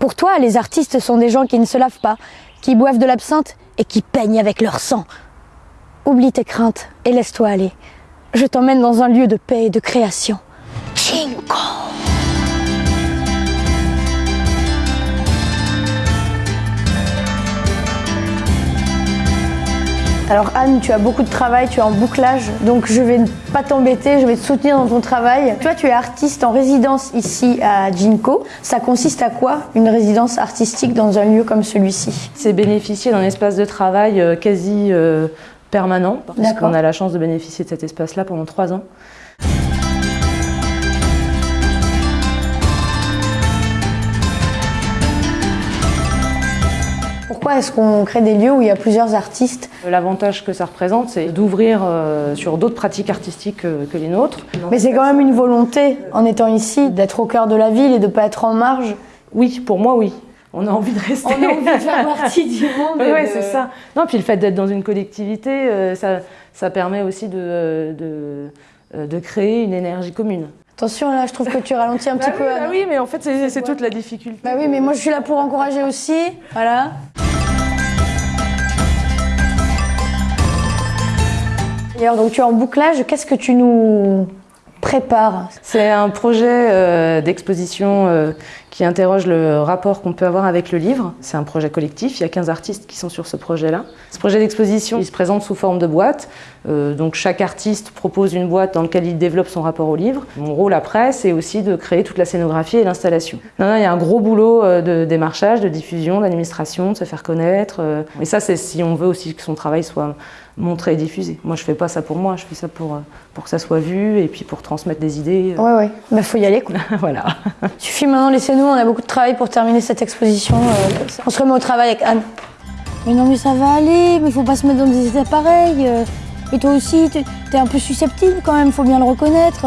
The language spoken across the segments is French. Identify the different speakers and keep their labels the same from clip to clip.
Speaker 1: Pour toi, les artistes sont des gens qui ne se lavent pas, qui boivent de l'absinthe et qui peignent avec leur sang. Oublie tes craintes et laisse-toi aller. Je t'emmène dans un lieu de paix et de création. Chinko Alors Anne, tu as beaucoup de travail, tu es en bouclage, donc je vais pas t'embêter, je vais te soutenir dans ton travail. Toi, tu es artiste en résidence ici à Jinko. Ça consiste à quoi une résidence artistique dans un lieu comme celui-ci?
Speaker 2: C'est bénéficier d'un espace de travail euh, quasi euh, permanent, parce qu'on a la chance de bénéficier de cet espace-là pendant trois ans.
Speaker 1: Pourquoi est-ce qu'on crée des lieux où il y a plusieurs artistes
Speaker 2: L'avantage que ça représente, c'est d'ouvrir euh, sur d'autres pratiques artistiques que, les nôtres.
Speaker 1: Mais c'est quand même une volonté, en étant ici, d'être au cœur de la ville et de ne pas être en marge
Speaker 2: Oui, pour moi, oui. On a envie de rester.
Speaker 1: On a envie de faire partie du monde.
Speaker 2: Oui, c'est ça. Non, puis le fait d'être dans une collectivité, euh, ça, ça, permet aussi de, de, euh, de créer une énergie commune.
Speaker 1: Attention, là, je trouve que tu ralentis un petit
Speaker 2: bah
Speaker 1: peu.
Speaker 2: Oui, bah oui, mais en fait, c'est toute la difficulté.
Speaker 1: Bah oui, mais moi, je suis là pour encourager aussi. Voilà. Donc tu es en bouclage, qu'est-ce que tu nous prépares?
Speaker 2: C'est un projet euh, d'exposition euh, qui interroge le rapport qu'on peut avoir avec le livre. C'est un projet collectif, il y a 15 artistes qui sont sur ce projet-là. Ce projet d'exposition, il se présente sous forme de boîte. Euh, donc chaque artiste propose une boîte dans laquelle il développe son rapport au livre. Mon rôle après, c'est aussi de créer toute la scénographie et l'installation. il y a un gros boulot de démarchage, de diffusion, d'administration, de se faire connaître. Et ça, c'est si on veut aussi que son travail soit montrer et diffuser. Moi, je fais pas ça pour moi, je fais ça pour, euh, pour que ça soit vu et puis pour transmettre des idées.
Speaker 1: Ouais, ouais. Il bah, faut y aller, quoi.
Speaker 2: voilà.
Speaker 1: Suffit maintenant, laissez-nous, on a beaucoup de travail pour terminer cette exposition. Euh, on se remet au travail avec Anne. Mais non, mais ça va aller, mais il faut pas se mettre dans des états pareils. Et toi aussi, tu es un peu susceptible quand même, faut bien le reconnaître.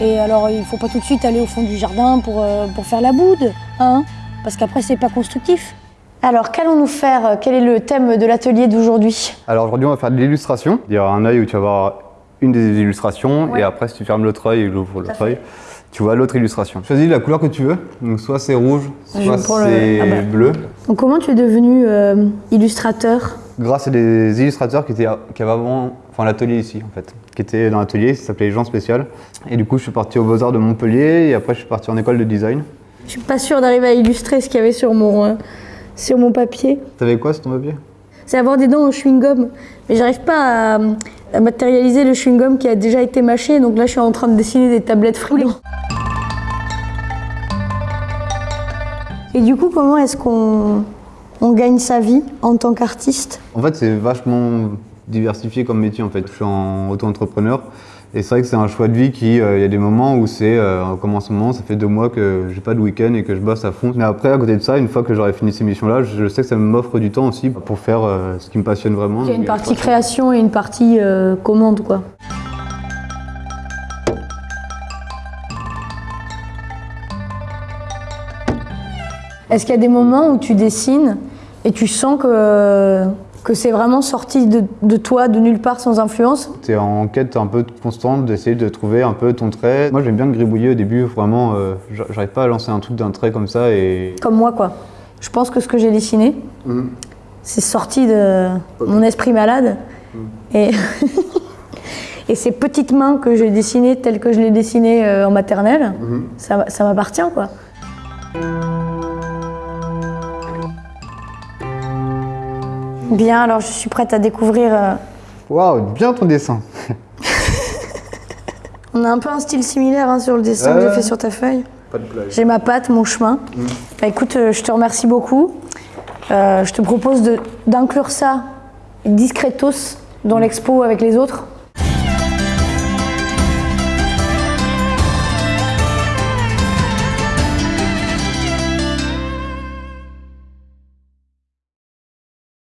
Speaker 1: Et alors, il faut pas tout de suite aller au fond du jardin pour, euh, pour faire la boude, hein Parce qu'après, c'est pas constructif. Alors, qu'allons-nous faire? Quel est le thème de l'atelier d'aujourd'hui?
Speaker 3: Alors aujourd'hui, on va faire de l'illustration. Il y aura un œil où tu vas voir une des illustrations, et après, si tu fermes l'autre œil et l'ouvres l'autre œil, tu vois l'autre illustration. Choisis la couleur que tu veux, donc soit c'est rouge, soit c'est ah bah. bleu.
Speaker 1: Donc comment tu es devenu euh, illustrateur?
Speaker 3: Grâce à des illustrateurs qui, étaient, qui avaient avant enfin l'atelier ici en fait, qui était dans l'atelier, ça s'appelait Jean Spécial. Et du coup je suis parti aux Beaux-Arts de Montpellier et après je suis parti en école de design.
Speaker 1: Je suis pas sûre d'arriver à illustrer ce qu'il y avait sur mon, euh, sur mon papier.
Speaker 3: T'avais quoi sur ton papier?
Speaker 1: C'est avoir des dents en chewing-gum. Mais j'arrive pas à, à, matérialiser le chewing-gum qui a déjà été mâché, donc là je suis en train de dessiner des tablettes frigo. Et du coup, comment est-ce qu'on on gagne sa vie en tant qu'artiste?
Speaker 3: En fait, c'est vachement diversifié comme métier en fait. Je suis en auto-entrepreneur et c'est vrai que c'est un choix de vie qui, euh, il y a des moments où c'est, euh, comme en ce moment, ça fait deux mois que j'ai pas de week-end et que je bosse à fond. Mais après, à côté de ça, une fois que j'aurai fini ces missions-là, je sais que ça m'offre du temps aussi pour faire euh, ce qui me passionne vraiment.
Speaker 1: Il y a une partie création et une partie commande quoi. Est-ce qu'il y a des moments où tu dessines et tu sens que, que c'est vraiment sorti de, toi, de nulle part, sans influence
Speaker 3: Tu es en quête un peu constante d'essayer de trouver un peu ton trait. Moi j'aime bien gribouiller au début, vraiment, euh, j'arrive pas à lancer un truc d'un trait comme ça et...
Speaker 1: Comme moi quoi. Je pense que ce que j'ai dessiné, mmh. c'est sorti de mon esprit malade. Mmh. Et, et ces petites mains que j'ai dessinées telles que je les dessinées euh, en maternelle, mmh. ça m'appartient quoi. Bien, alors je suis prête à découvrir... Euh,
Speaker 3: Waouh, bien ton dessin
Speaker 1: On a un peu un style similaire hein, sur le dessin que j'ai fait sur ta feuille. J'ai ma patte, mon chemin. Mm. Bah, écoute, euh, je te remercie beaucoup. Euh, je te propose d'inclure ça discretos dans mm. l'expo avec les autres.